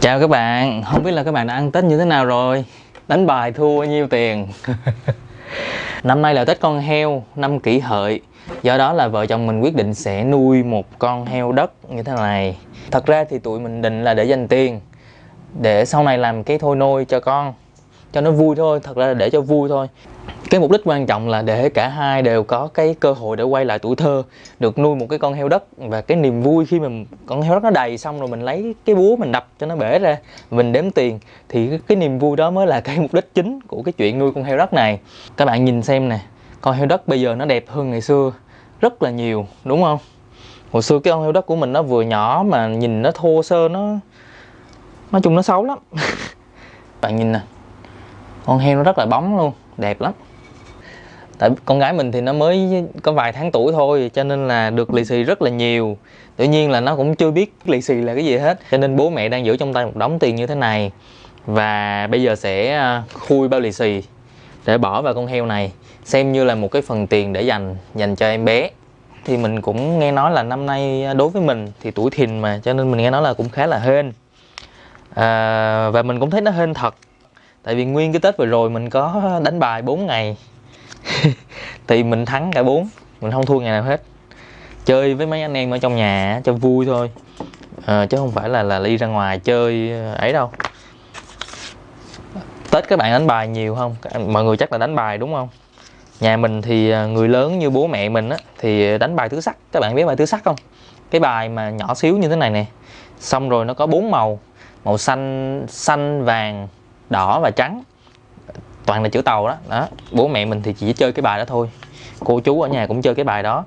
Chào các bạn, không biết là các bạn đã ăn Tết như thế nào rồi? Đánh bài thua bao nhiêu tiền? Năm nay là Tết con heo, năm kỷ hợi. Do đó là vợ chồng mình quyết định sẽ nuôi một con heo đất như thế này. Thật ra thì tụi mình định là để dành tiền Để sau này làm cái thôi nôi cho con Cho nó vui thôi, thật ra là để cho vui thôi cái mục đích quan trọng là để cả hai đều có cái cơ hội để quay lại tuổi thơ được nuôi một cái con heo đất và cái niềm vui khi mà con heo đất nó đầy xong rồi mình lấy cái búa mình đập cho nó bể ra mình đếm tiền. Thì cái, cái niềm vui đó mới là cái mục đích chính của cái chuyện nuôi con heo đất này. Các bạn nhìn xem nè con heo đất bây giờ nó đẹp hơn ngày xưa rất là nhiều đúng không? Hồi xưa cái con heo đất của mình nó vừa nhỏ mà nhìn nó thô sơ nó nói chung nó xấu lắm. Bạn nhìn nè con heo nó rất là bóng luôn đẹp lắm tại con gái mình thì nó mới có vài tháng tuổi thôi cho nên là được lì xì rất là nhiều. Tự nhiên là nó cũng chưa biết lì xì là cái gì hết cho nên bố mẹ đang giữ trong tay một đống tiền như thế này. Và bây giờ sẽ à, khui bao lì xì để bỏ vào con heo này xem như là một cái phần tiền để dành dành cho em bé. Thì mình cũng nghe nói là năm nay à, đối với mình thì tuổi thìn mà cho nên mình nghe nói là cũng khá là hên. À, và mình cũng thấy nó hên thật tại vì nguyên cái tết vừa rồi mình có đánh bài 4 ngày. thì mình thắng cả bốn mình không thua ngày nào hết. Chơi với mấy anh em ở trong nhà cho vui thôi. À, chứ không phải là là đi ra ngoài chơi ờ, ấy đâu. Tết các bạn đánh bài nhiều không? Mọi người chắc là đánh bài đúng không? Nhà mình thì ờ, người lớn như bố mẹ mình á thì đánh bài tứ sắc. Các bạn biết bài tứ sắc không? Cái bài mà nhỏ xíu như thế này nè. Xong rồi nó có bốn màu. Màu xanh xanh vàng đỏ và trắng toàn là chữ tàu đó. Đó, bố mẹ mình thì chỉ chơi cái bài đó thôi. Cô chú ở nhà cũng chơi cái bài đó.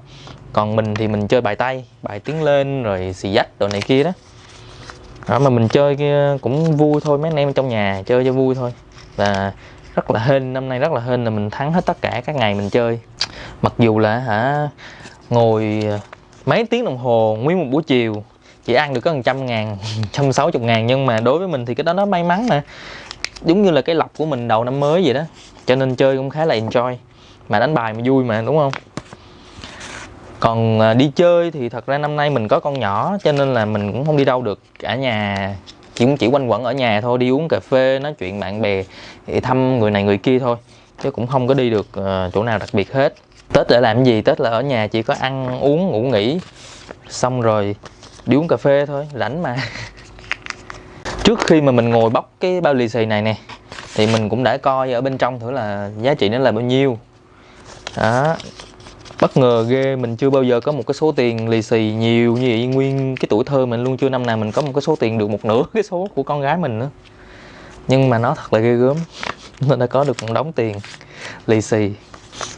Còn mình thì mình chơi bài tay, bài tiếng lên rồi xì dách đồ này kia đó. Đó, mà mình chơi cũng vui thôi, mấy anh em trong nhà chơi cho vui thôi. Và rất là hên, năm nay rất là hên là mình thắng hết tất cả các ngày mình chơi. Mặc dù là hả, ngồi mấy tiếng đồng hồ nguyên một buổi chiều, chỉ ăn được có một trăm ngàn trăm sáu chục ngàn, nhưng mà đối với mình thì cái đó nó may mắn nè giống như là cái lọc của mình đầu năm mới vậy đó. Cho nên chơi cũng khá là enjoy. Mà đánh bài mà vui mà, đúng không? Còn à, đi chơi thì thật ra năm nay mình có con nhỏ, cho nên là mình cũng không đi đâu được. Cả nhà chỉ cũng chỉ quanh quẩn ở nhà thôi, đi uống cà phê, nói chuyện bạn bè thăm người này người kia thôi. Chứ cũng không có đi được à, chỗ nào đặc biệt hết. Tết để làm gì? Tết là ở nhà chỉ có ăn, uống, ngủ nghỉ. Xong rồi đi uống cà phê thôi, rảnh mà. trước khi mà mình ngồi bóc cái bao lì xì này nè, thì mình cũng đã coi ở bên trong thử là giá trị nó là bao nhiêu. Đó. Bất ngờ ghê, mình chưa bao giờ có một cái số tiền lì xì nhiều như vậy. Nguyên cái tuổi thơ mình luôn, chưa năm nào mình có một cái số tiền được một nửa cái số của con gái mình nữa. Nhưng mà nó thật là ghê gớm. Nó đã có được một đống tiền lì xì.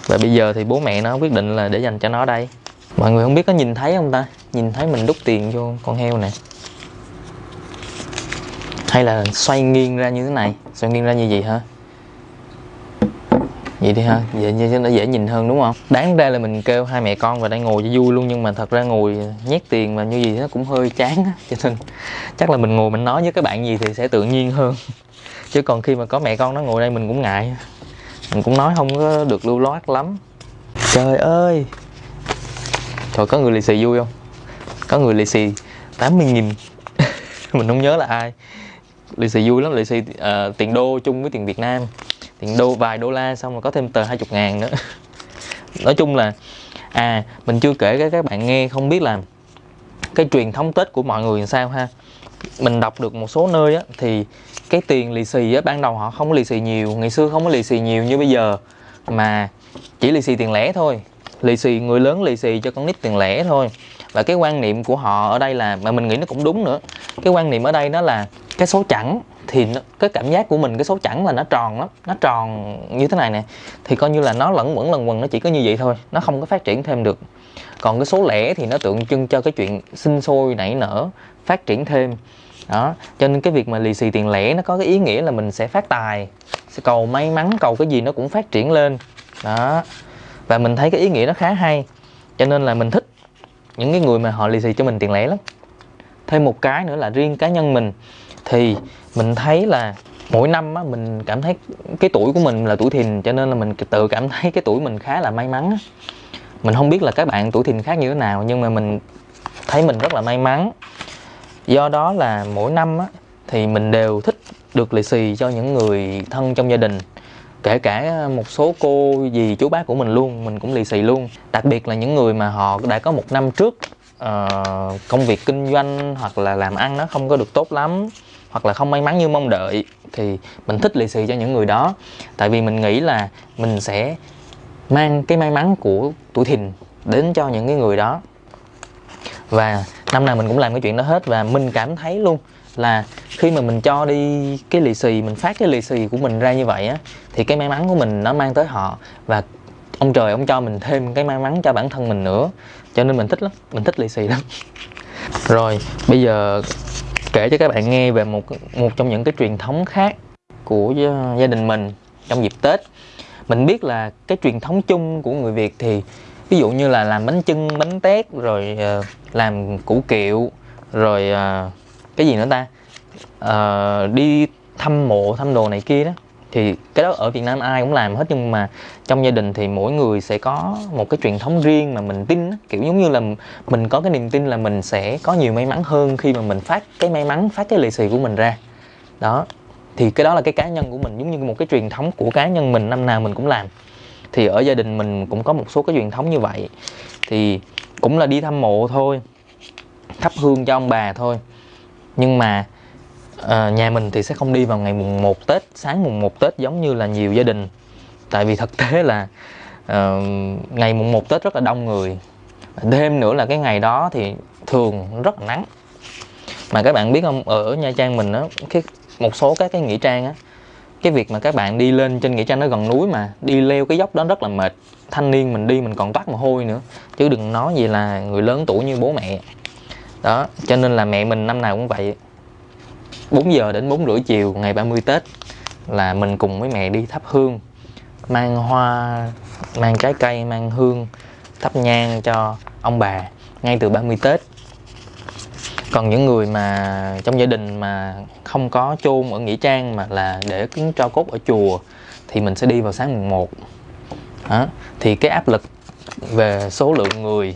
Và bây giờ thì bố mẹ nó quyết định là để dành cho nó đây. Mọi người không biết có nhìn thấy không ta? Nhìn thấy mình đút tiền vô con heo nè hay là xoay nghiêng ra như thế này? Xoay nghiêng ra như vậy hả? Vậy đi ha. Vậy như nó dễ nhìn hơn đúng không? Đáng ra là mình kêu hai mẹ con và đang ngồi cho vui luôn, nhưng mà thật ra ngồi nhét tiền và như gì nó cũng hơi chán cho nên chắc là mình ngồi mình nói với các bạn gì thì sẽ tự nhiên hơn. Chứ còn khi mà có mẹ con nó ngồi đây mình cũng ngại. Mình cũng nói không có được lưu loát lắm. Trời ơi! Trời, có người lì xì vui không? Có người lì xì 80 nghìn. Mình không nhớ là ai lì xì vui lắm lì xì uh, tiền đô chung với tiền Việt Nam. Tiền đô vài đô la xong rồi có thêm tờ 20 ngàn nữa. Nói chung là à mình chưa kể cái các bạn nghe không biết là cái truyền thống Tết của mọi người làm sao ha. Mình đọc được một số nơi á, thì cái tiền lì xì á, ban đầu họ không có lì xì nhiều ngày xưa không có lì xì nhiều như bây giờ. Mà chỉ lì xì tiền lẻ thôi. Lì xì người lớn lì xì cho con nít tiền lẻ thôi. Và cái quan niệm của họ ở đây là mà mình nghĩ nó cũng đúng nữa. Cái quan niệm ở đây đó là cái số chẵn thì nó, cái cảm giác của mình cái số chẵn là nó tròn lắm nó tròn như thế này nè. Thì coi như là nó lẫn quẩn lần quần nó chỉ có như vậy thôi nó không có phát triển thêm được. Còn cái số lẻ thì nó tượng trưng cho cái chuyện sinh sôi nảy nở phát triển thêm. Đó cho nên cái việc mà lì xì tiền lẻ nó có cái ý nghĩa là mình sẽ phát tài sẽ cầu may mắn cầu cái gì nó cũng phát triển lên. Đó và mình thấy cái ý nghĩa nó khá hay. Cho nên là mình thích những cái người mà họ lì xì cho mình tiền lẻ lắm. Thêm một cái nữa là riêng cá nhân mình thì mình thấy là mỗi năm á, mình cảm thấy cái tuổi của mình là tuổi thìn cho nên là mình tự cảm thấy cái tuổi mình khá là may mắn á. mình không biết là các bạn tuổi thìn khác như thế nào nhưng mà mình thấy mình rất là may mắn. Do đó là mỗi năm á, thì mình đều thích được lì xì cho những người thân trong gia đình. Kể cả một số cô dì chú bác của mình luôn mình cũng lì xì luôn. Đặc biệt là những người mà họ đã có một năm trước uh, công việc kinh doanh hoặc là làm ăn nó không có được tốt lắm hoặc là không may mắn như mong đợi, thì mình thích lì xì cho những người đó. Tại vì mình nghĩ là mình sẽ mang cái may mắn của tuổi thìn đến cho những cái người đó. Và năm nào mình cũng làm cái chuyện đó hết, và mình cảm thấy luôn là khi mà mình cho đi cái lì xì, mình phát cái lì xì của mình ra như vậy á, thì cái may mắn của mình nó mang tới họ. Và ông trời ông cho mình thêm cái may mắn cho bản thân mình nữa. Cho nên mình thích lắm, mình thích lì xì lắm. Rồi, bây giờ kể cho các bạn nghe về một một trong những cái truyền thống khác của gia đình mình trong dịp Tết. Mình biết là cái truyền thống chung của người Việt thì ví dụ như là làm bánh chưng bánh tét rồi uh, làm củ kiệu rồi uh, cái gì nữa ta? Uh, đi thăm mộ thăm đồ này kia đó thì cái đó ở Việt Nam ai cũng làm hết, nhưng mà trong gia đình thì mỗi người sẽ có một cái truyền thống riêng mà mình tin kiểu giống như là mình có cái niềm tin là mình sẽ có nhiều may mắn hơn khi mà mình phát cái may mắn, phát cái lì xì của mình ra. Đó. Thì cái đó là cái cá nhân của mình, giống như một cái truyền thống của cá nhân mình, năm nào mình cũng làm. Thì ở gia đình mình cũng có một số cái truyền thống như vậy. Thì cũng là đi thăm mộ thôi, thắp hương cho ông bà thôi. Nhưng mà à, nhà mình thì sẽ không đi vào ngày mùng 1 Tết sáng mùng 1 Tết giống như là nhiều gia đình. Tại vì thực tế là uh, ngày mùng 1 Tết rất là đông người. Thêm nữa là cái ngày đó thì thường rất là nắng. Mà các bạn biết không ở Nha Trang mình á cái một số các cái nghĩa trang á cái việc mà các bạn đi lên trên nghĩa trang nó gần núi mà đi leo cái dốc đó rất là mệt. Thanh niên mình đi mình còn toát mồ hôi nữa chứ đừng nói gì là người lớn tuổi như bố mẹ. Đó cho nên là mẹ mình năm nào cũng vậy. 4 giờ đến 4 rưỡi chiều ngày 30 Tết là mình cùng với mẹ đi thắp hương, mang hoa, mang trái cây, mang hương thắp nhang cho ông bà ngay từ 30 Tết còn những người mà trong gia đình mà không có chôn ở nghĩa trang mà là để cúng cho cốt ở chùa thì mình sẽ đi vào sáng mùng 1 đó. thì cái áp lực về số lượng người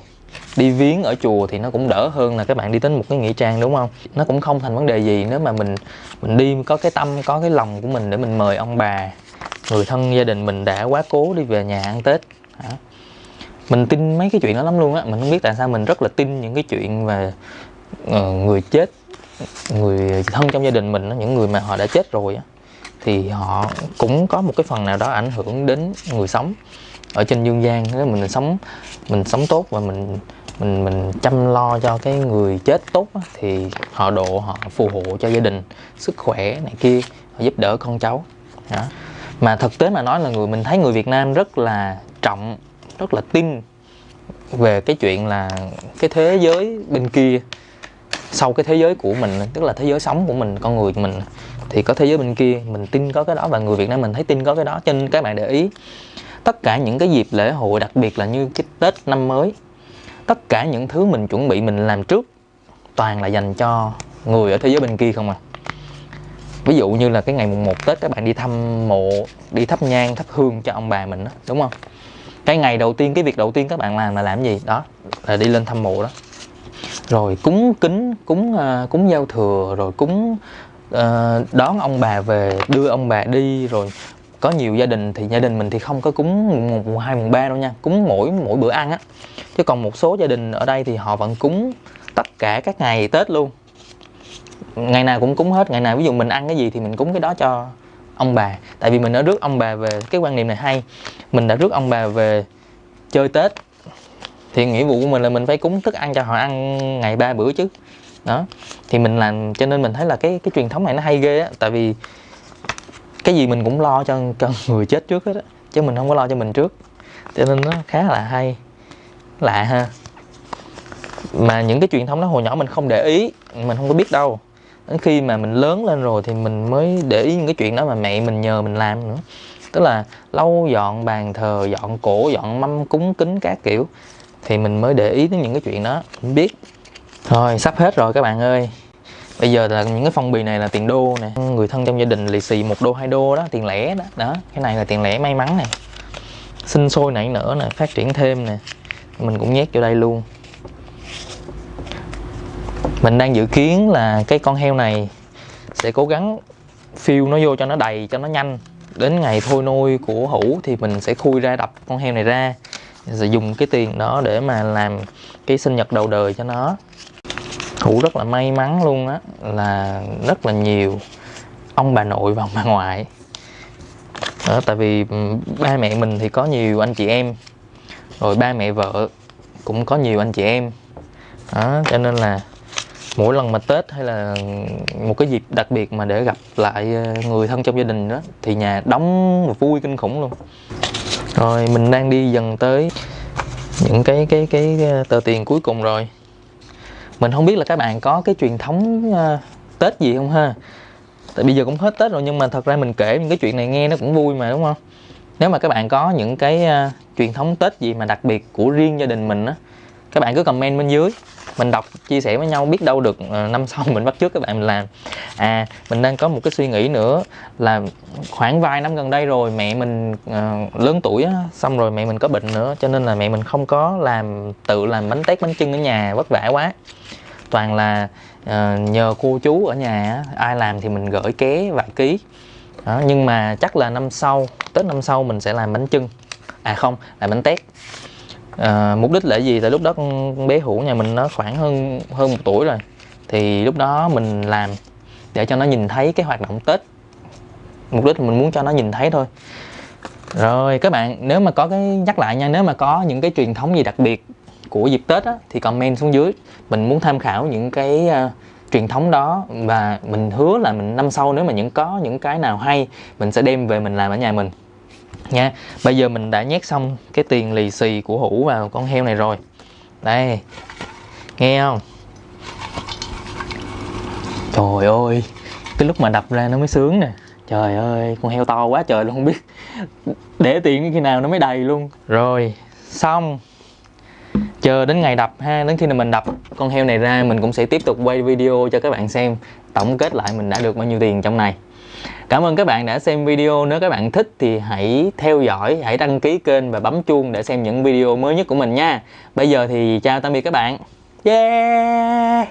đi viếng ở chùa thì nó cũng đỡ hơn là các bạn đi đến một cái nghĩa trang đúng không? Nó cũng không thành vấn đề gì nếu mà mình mình đi có cái tâm có cái lòng của mình để mình mời ông bà người thân gia đình mình đã quá cố đi về nhà ăn tết. Hả mình tin mấy cái chuyện đó lắm luôn á. Mình không biết tại sao mình rất là tin những cái chuyện về uh, ờ, người chết người thân trong gia đình mình những người mà họ đã chết rồi á. Thì họ cũng có một cái phần nào đó ảnh hưởng đến người sống ở trên dương gian. Nếu mình sống mình sống tốt và mình mình mình chăm lo cho cái người chết tốt á, thì họ độ họ phù hộ cho gia đình sức khỏe này kia họ giúp đỡ con cháu. Đó. mà thực tế mà nói là người mình thấy người Việt Nam rất là trọng rất là tin về cái chuyện là cái thế giới bên kia sau cái thế giới của mình tức là thế giới sống của mình con người của mình. Thì có thế giới bên kia mình tin có cái đó và người Việt Nam mình thấy tin có cái đó. Cho nên các bạn để ý tất cả những cái dịp lễ hội đặc biệt là như cái Tết năm mới tất cả những thứ mình chuẩn bị mình làm trước toàn là dành cho người ở thế giới bên kia không à? Ví dụ như là cái ngày mùng 1 Tết các bạn đi thăm mộ đi thắp nhang thắp hương cho ông bà mình đó đúng không? Cái ngày đầu tiên cái việc đầu tiên các bạn làm là làm gì? Đó là đi lên thăm mộ đó. Rồi cúng kính cúng uh, cúng giao thừa rồi cúng uh, đón ông bà về đưa ông bà đi rồi có nhiều gia đình thì gia đình mình thì không có cúng mùng mùng hai, mùng ba đâu nha, cúng mỗi mỗi bữa ăn á. Chứ còn một số gia đình ở đây thì họ vẫn cúng tất cả các ngày tết luôn. Ngày nào cũng cúng hết, ngày nào ví dụ mình ăn cái gì thì mình cúng cái đó cho ông bà. Tại vì mình đã rước ông bà về, cái quan niệm này hay. Mình đã rước ông bà về chơi tết thì nghĩa vụ của mình là mình phải cúng thức ăn cho họ ăn ngày ba bữa chứ. Đó, thì mình làm, cho nên mình thấy là cái cái truyền thống này nó hay ghê á. Tại vì cái gì mình cũng lo cho cho người chết trước hết á, chứ mình không có lo cho mình trước. Cho nên nó khá là hay, lạ ha. Mà những cái truyền thống đó hồi nhỏ mình không để ý, mình không có biết đâu. Đến khi mà mình lớn lên rồi thì mình mới để ý những cái chuyện đó mà mẹ mình nhờ mình làm nữa. Tức là lau, dọn bàn thờ, dọn cổ, dọn mâm cúng kính các kiểu, thì mình mới để ý đến những cái chuyện đó. Mình biết. Thôi, sắp hết rồi các bạn ơi bây giờ là những cái phong bì này là tiền đô nè. Người thân trong gia đình lì xì một đô, hai đô đó, tiền lẻ đó. Đó, cái này là tiền lẻ may mắn này sinh sôi nảy nở nè, phát triển thêm nè. Mình cũng nhét vô đây luôn. Mình đang dự kiến là cái con heo này sẽ cố gắng fill nó vô cho nó đầy, cho nó nhanh. Đến ngày thôi nuôi của hũ thì mình sẽ khui ra đập con heo này ra. Sẽ dùng cái tiền đó để mà làm cái sinh nhật đầu đời cho nó hữu rất là may mắn luôn á là rất là nhiều ông bà nội và ông bà ngoại. Đó, tại vì ba mẹ mình thì có nhiều anh chị em rồi ba mẹ vợ cũng có nhiều anh chị em. Đó, cho nên là mỗi lần mà tết hay là một cái dịp đặc biệt mà để gặp lại ờ, người thân trong gia đình đó thì nhà đóng vui kinh khủng luôn. Rồi mình đang đi dần tới những cái cái cái ờ, tờ tiền cuối cùng rồi mình không biết là các bạn có cái truyền thống uh, tết gì không ha? Tại bây giờ cũng hết tết rồi nhưng mà thật ra mình kể những cái chuyện này nghe nó cũng vui mà đúng không? Nếu mà các bạn có những cái uh, truyền thống tết gì mà đặc biệt của riêng gia đình mình á các bạn cứ comment bên dưới mình đọc chia sẻ với nhau biết đâu được uh, năm sau mình bắt trước các bạn mình làm. À mình đang có một cái suy nghĩ nữa là khoảng vài năm gần đây rồi mẹ mình uh, lớn tuổi á xong rồi mẹ mình có bệnh nữa cho nên là mẹ mình không có làm tự làm bánh tét bánh chưng ở nhà vất vả quá. Toàn là uh, nhờ cô chú ở nhà ai làm thì mình gửi ké vài ký. Đó, nhưng mà chắc là năm sau tết năm sau mình sẽ làm bánh chưng. À không làm bánh tét à, mục đích là gì? Tại lúc đó con bé hữu nhà mình nó khoảng hơn hơn một tuổi rồi. Thì lúc đó mình làm để cho nó nhìn thấy cái hoạt động tết. Mục đích mình muốn cho nó nhìn thấy thôi. Rồi các bạn nếu mà có cái nhắc lại nha nếu mà có những cái truyền thống gì đặc biệt của dịp tết á, thì comment xuống dưới. Mình muốn tham khảo những cái uh, truyền thống đó và mình hứa là mình năm sau nếu mà những có những cái nào hay mình sẽ đem về mình làm ở nhà mình nha. Bây giờ mình đã nhét xong cái tiền lì xì của hũ vào con heo này rồi. Đây, nghe không? Trời ơi, cái lúc mà đập ra nó mới sướng nè. Trời ơi, con heo to quá trời luôn, không biết để tiền khi nào nó mới đầy luôn. Rồi, xong. Chờ đến ngày đập ha, đến khi nào mình đập con heo này ra, mình cũng sẽ tiếp tục quay video cho các bạn xem tổng kết lại mình đã được bao nhiêu tiền trong này. Cảm ơn các bạn đã xem video. Nếu các bạn thích thì hãy theo dõi, hãy đăng ký kênh và bấm chuông để xem những video mới nhất của mình nha. Bây giờ thì chào tạm biệt các bạn. Yeah!